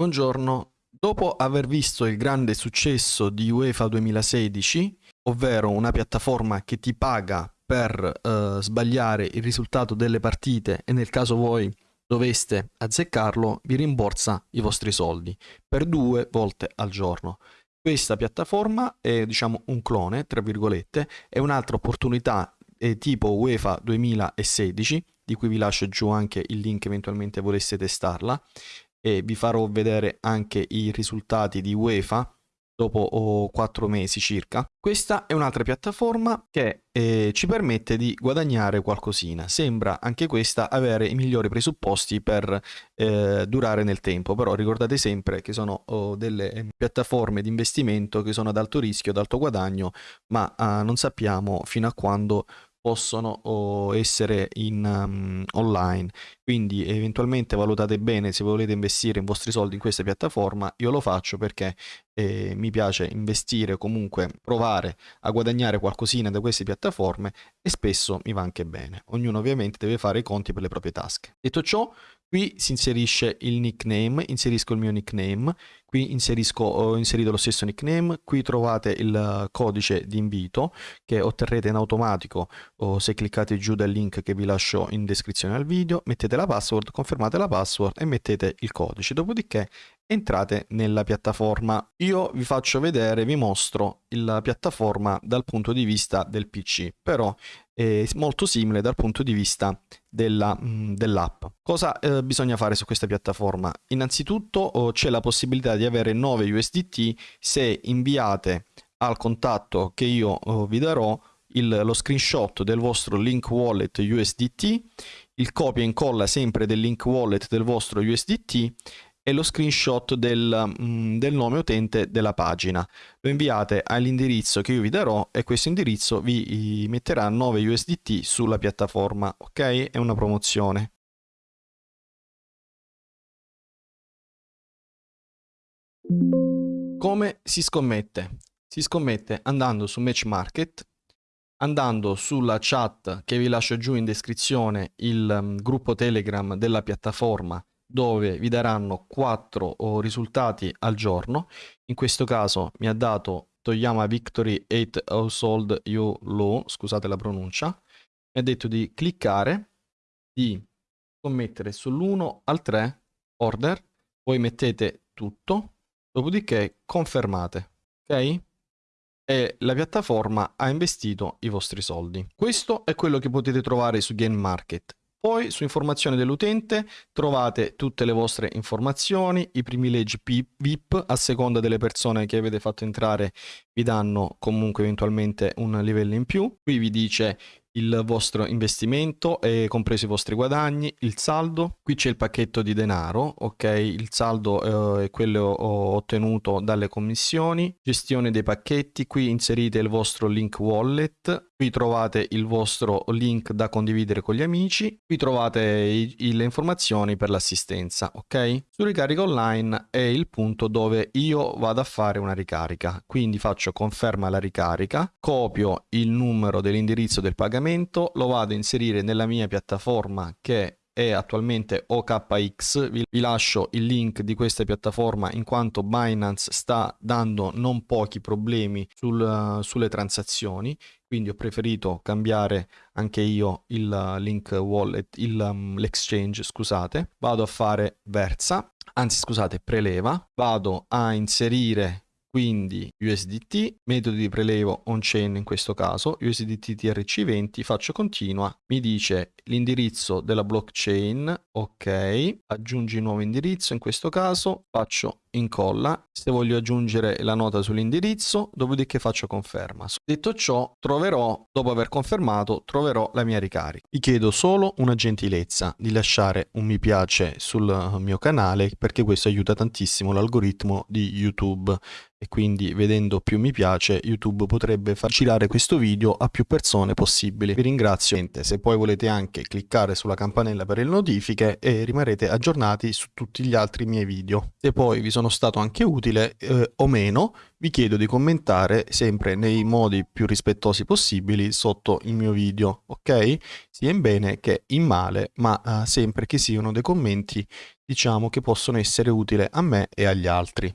Buongiorno, dopo aver visto il grande successo di UEFA 2016, ovvero una piattaforma che ti paga per eh, sbagliare il risultato delle partite e nel caso voi doveste azzeccarlo, vi rimborsa i vostri soldi per due volte al giorno. Questa piattaforma è diciamo un clone, tra virgolette, è un'altra opportunità eh, tipo UEFA 2016, di cui vi lascio giù anche il link eventualmente volesse testarla, e vi farò vedere anche i risultati di UEFA dopo 4 mesi circa. Questa è un'altra piattaforma che eh, ci permette di guadagnare qualcosina. Sembra anche questa avere i migliori presupposti per eh, durare nel tempo, però ricordate sempre che sono oh, delle eh, piattaforme di investimento che sono ad alto rischio, ad alto guadagno, ma ah, non sappiamo fino a quando possono essere in um, online. Quindi eventualmente valutate bene se volete investire i vostri soldi in questa piattaforma io lo faccio perché eh, mi piace investire comunque provare a guadagnare qualcosina da queste piattaforme e spesso mi va anche bene. Ognuno ovviamente deve fare i conti per le proprie tasche. Detto ciò Qui si inserisce il nickname, inserisco il mio nickname, qui inserisco, ho inserito lo stesso nickname, qui trovate il codice di invito che otterrete in automatico o se cliccate giù dal link che vi lascio in descrizione al video, mettete la password, confermate la password e mettete il codice, dopodiché entrate nella piattaforma. Io vi faccio vedere, vi mostro la piattaforma dal punto di vista del PC, però è molto simile dal punto di vista mm, dell'app. Cosa eh, bisogna fare su questa piattaforma? Innanzitutto oh, c'è la possibilità di avere 9 USDT se inviate al contatto che io oh, vi darò il, lo screenshot del vostro link wallet USDT, il copia e incolla sempre del link wallet del vostro USDT e lo screenshot del, mm, del, nome utente della pagina. Lo inviate all'indirizzo che io vi darò e questo indirizzo vi metterà 9 USDT sulla piattaforma, ok? È una promozione. Come si scommette? Si scommette andando su Match Market, andando sulla chat che vi lascio giù in descrizione il um, gruppo Telegram della piattaforma dove vi daranno 4 risultati al giorno. In questo caso mi ha dato Toyama Victory 8 Household You Low, scusate la pronuncia, mi ha detto di cliccare, di commettere sull'1 al 3 order, poi mettete tutto, dopodiché confermate, ok? E la piattaforma ha investito i vostri soldi. Questo è quello che potete trovare su Game Market. Poi su informazioni dell'utente trovate tutte le vostre informazioni, i privilegi VIP a seconda delle persone che avete fatto entrare vi danno comunque eventualmente un livello in più. Qui vi dice il vostro investimento, e compreso i vostri guadagni, il saldo. Qui c'è il pacchetto di denaro, ok? Il saldo eh, è quello ottenuto dalle commissioni. Gestione dei pacchetti, qui inserite il vostro link wallet. Qui trovate il vostro link da condividere con gli amici. Qui trovate i, i, le informazioni per l'assistenza, ok? Su ricarica online è il punto dove io vado a fare una ricarica. Quindi faccio conferma la ricarica, copio il numero dell'indirizzo del pagamento lo vado a inserire nella mia piattaforma che è attualmente OKX, vi, lascio il link di questa piattaforma in quanto Binance sta dando non pochi problemi sul, sulle transazioni, quindi ho preferito cambiare anche io il link wallet, um, l'exchange, scusate, vado a fare Versa, anzi scusate, preleva, vado a inserire quindi USDT, metodo di prelevo on-chain in questo caso, USDT TRC20, faccio continua, mi dice l'indirizzo della blockchain, ok, aggiungi nuovo indirizzo in questo caso, faccio incolla, se voglio aggiungere la nota sull'indirizzo, dopodiché faccio conferma. Detto ciò, troverò, dopo aver confermato, troverò la mia ricarica. Vi chiedo solo una gentilezza di lasciare un mi piace sul mio canale perché questo aiuta tantissimo l'algoritmo di YouTube e quindi vedendo più mi piace YouTube potrebbe far girare questo video a più persone possibili. Vi ringrazio, se poi volete anche cliccare sulla campanella per le notifiche e rimarrete aggiornati su tutti gli altri miei video. Se poi vi sono sono stato anche utile eh, o meno, vi chiedo di commentare sempre nei modi più rispettosi possibili sotto il mio video, ok? Sia in bene che in male, ma eh, sempre che siano dei commenti, diciamo, che possono essere utili a me e agli altri.